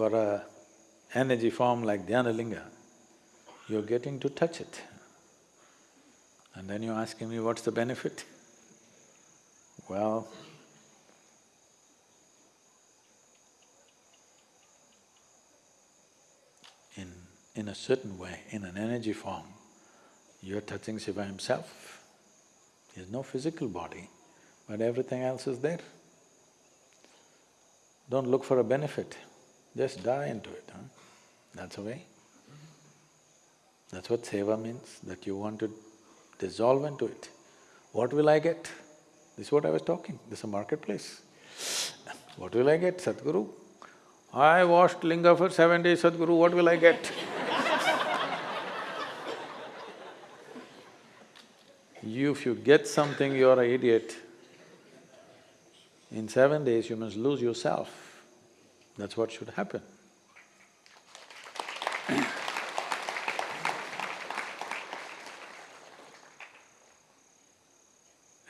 for a energy form like Dhyanalinga, you're getting to touch it. And then you're asking me, what's the benefit? Well, in… in a certain way, in an energy form, you're touching Shiva himself. He has no physical body, but everything else is there. Don't look for a benefit, just die into it, huh? That's the way. That's what seva means, that you want to dissolve into it. What will I get? This is what I was talking, this is a marketplace. What will I get, Sadhguru? I washed linga for seven days, Sadhguru, what will I get? you, if you get something, you're an idiot. In seven days, you must lose yourself. That's what should happen.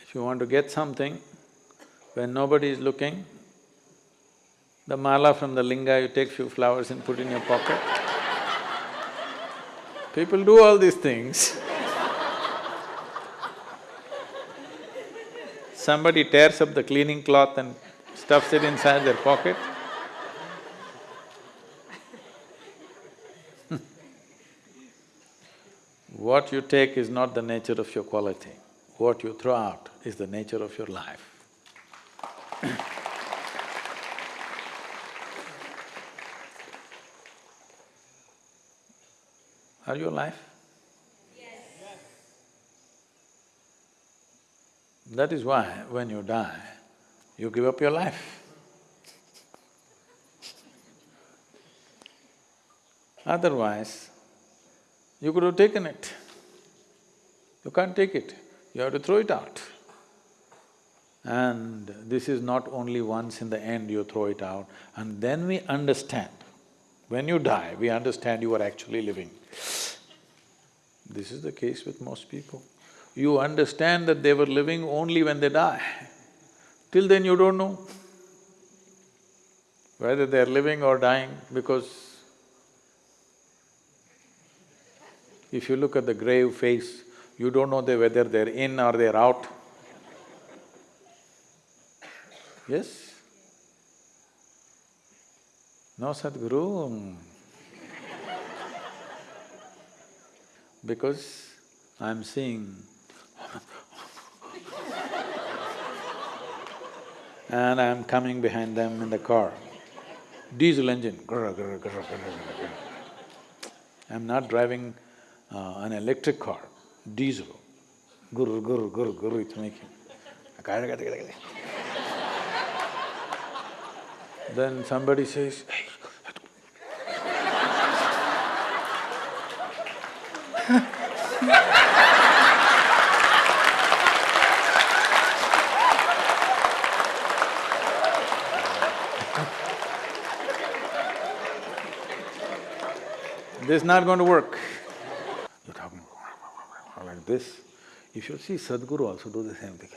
If you want to get something, when nobody is looking, the mala from the linga, you take few flowers and put in your pocket. People do all these things. Somebody tears up the cleaning cloth and stuffs it inside their pocket. What you take is not the nature of your quality. What you throw out is the nature of your life. Are you alive? Yes. That is why when you die, you give up your life. Otherwise, you could have taken it. You can't take it you have to throw it out. And this is not only once in the end you throw it out, and then we understand. When you die, we understand you are actually living. This is the case with most people. You understand that they were living only when they die. Till then you don't know whether they're living or dying because if you look at the grave face, you don't know whether they're in or they're out. Yes? No, Sadhguru. because I'm seeing and I'm coming behind them in the car. Diesel engine, grr, grr, grr, I'm not driving uh, an electric car diesel. Guru, it's making. then somebody says, hey, this is not going to work. This. You should see Sadhguru also do the same thing.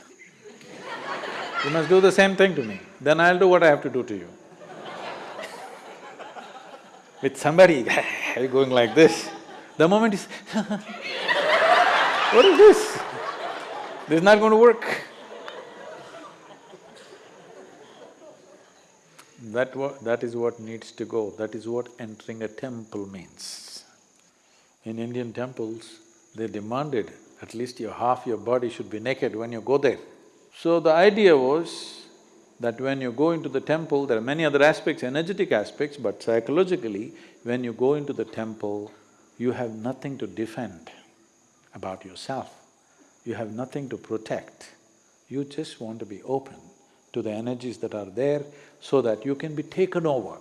you must do the same thing to me, then I'll do what I have to do to you. With somebody going like this, the moment is what is this? This is not going to work. That that is what needs to go, that is what entering a temple means. In Indian temples, they demanded at least your half your body should be naked when you go there. So the idea was that when you go into the temple, there are many other aspects, energetic aspects, but psychologically, when you go into the temple, you have nothing to defend about yourself. You have nothing to protect. You just want to be open to the energies that are there so that you can be taken over.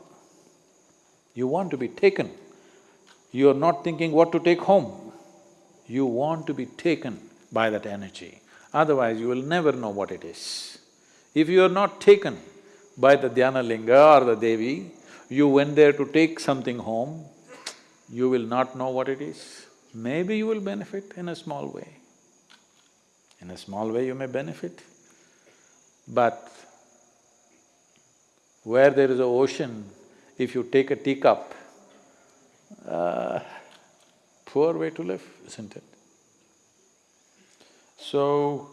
You want to be taken. You're not thinking what to take home. You want to be taken by that energy, otherwise you will never know what it is. If you are not taken by the Dhyana Linga or the Devi, you went there to take something home, you will not know what it is. Maybe you will benefit in a small way. In a small way you may benefit, but where there is a ocean, if you take a teacup, uh, poor way to live, isn't it? So,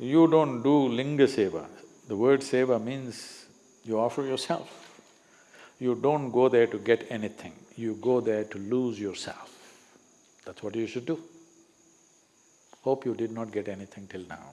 you don't do linga seva. The word seva means you offer yourself. You don't go there to get anything, you go there to lose yourself. That's what you should do. Hope you did not get anything till now.